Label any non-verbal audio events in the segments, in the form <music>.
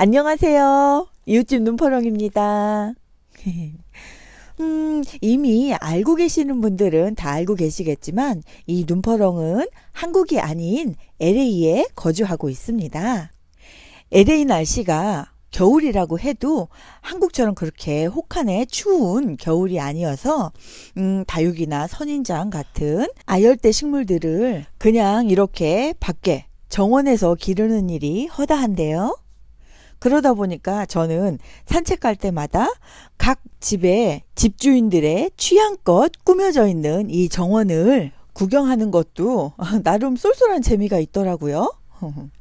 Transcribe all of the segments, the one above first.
안녕하세요. 이웃집 눈퍼렁입니다. <laughs> 음, 이미 알고 계시는 분들은 다 알고 계시겠지만 이 눈퍼렁은 한국이 아닌 LA에 거주하고 있습니다. LA 날씨가 겨울이라고 해도 한국처럼 그렇게 혹한에 추운 겨울이 아니어서 음, 다육이나 선인장 같은 아열대 식물들을 그냥 이렇게 밖에 정원에서 기르는 일이 허다한데요. 그러다 보니까 저는 산책 갈 때마다 각 집의 집주인들의 취향껏 꾸며져 있는 이 정원을 구경하는 것도 <laughs> 나름 쏠쏠한 재미가 있더라고요. <laughs>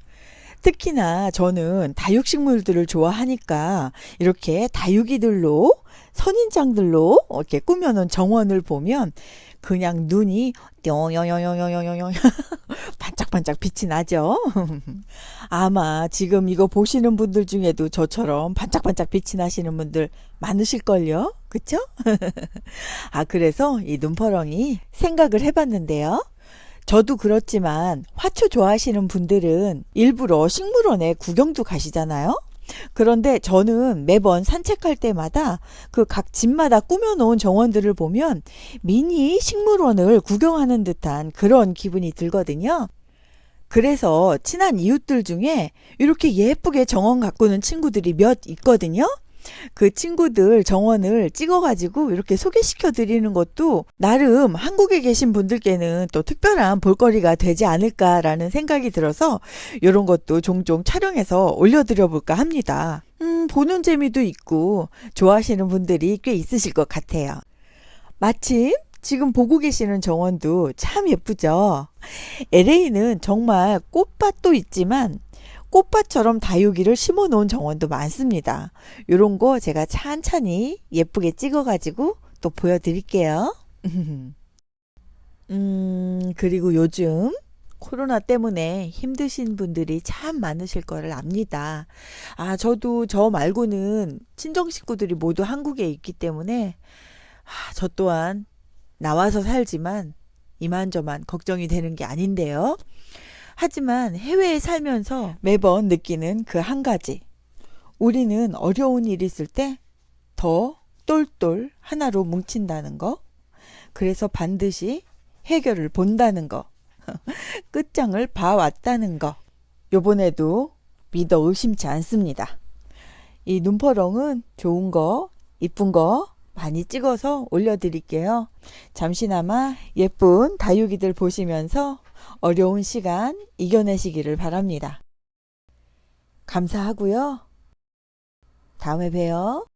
특히나 저는 다육식물들을 좋아하니까 이렇게 다육이들로 선인장들로 이렇게 꾸며놓은 정원을 보면 그냥 눈이 뿅뿅뿅뿅뿅뿅 <laughs> 반짝반짝 빛이 나죠. 아마 지금 이거 보시는 분들 중에도 저처럼 반짝반짝 빛이 나시는 분들 많으실걸요. 그쵸? <laughs> 아, 그래서 이 눈퍼렁이 생각을 해봤는데요. 저도 그렇지만 화초 좋아하시는 분들은 일부러 식물원에 구경도 가시잖아요. 그런데 저는 매번 산책할 때마다 그 각 집마다 꾸며놓은 정원들을 보면 미니 식물원을 구경하는 듯한 그런 기분이 들거든요. 그래서 친한 이웃들 중에 이렇게 예쁘게 정원 가꾸는 친구들이 몇 있거든요. 그 친구들 정원을 찍어가지고 이렇게 소개시켜 드리는 것도 나름 한국에 계신 분들께는 또 특별한 볼거리가 되지 않을까라는 생각이 들어서 이런 것도 종종 촬영해서 올려드려 볼까 합니다. 음, 보는 재미도 있고 좋아하시는 분들이 꽤 있으실 것 같아요. 마침 지금 보고 계시는 정원도 참 예쁘죠? LA는 정말 꽃밭도 있지만 꽃밭처럼 다육이를 심어 놓은 정원도 많습니다. 이런 거 제가 찬찬히 예쁘게 찍어 가지고 또 보여드릴게요. <laughs> 음, 그리고 요즘 코로나 때문에 힘드신 분들이 참 많으실 거를 압니다. 아, 저도 저 말고는 친정 식구들이 모두 한국에 있기 때문에 아, 저 또한 나와서 살지만 이만저만 걱정이 되는 게 아닌데요. 하지만 해외에 살면서 매번 느끼는 그 한 가지. 우리는 어려운 일 있을 때 더 똘똘 하나로 뭉친다는 거. 그래서 반드시 해결을 본다는 거. <laughs> 끝장을 봐왔다는 거. 요번에도 믿어 의심치 않습니다. 이 눈퍼렁은 좋은 거, 이쁜 거 많이 찍어서 올려드릴게요. 잠시나마 예쁜 다육이들 보시면서 어려운 시간 이겨내시기를 바랍니다. 감사하고요. 다음에 봬요.